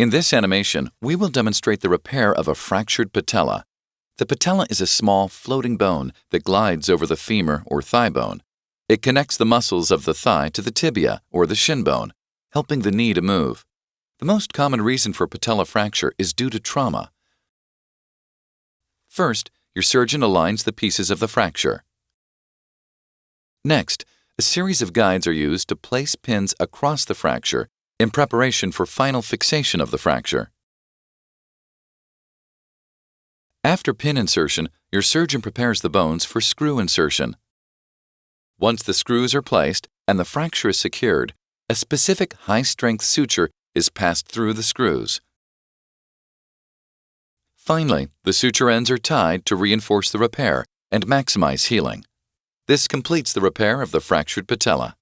In this animation, we will demonstrate the repair of a fractured patella. The patella is a small floating bone that glides over the femur or thigh bone. It connects the muscles of the thigh to the tibia or the shin bone, helping the knee to move. The most common reason for patella fracture is due to trauma. First, your surgeon aligns the pieces of the fracture. Next, a series of guides are used to place pins across the fracture in preparation for final fixation of the fracture. After pin insertion, your surgeon prepares the bones for screw insertion. Once the screws are placed and the fracture is secured, a specific high-strength suture is passed through the screws. Finally, the suture ends are tied to reinforce the repair and maximize healing. This completes the repair of the fractured patella.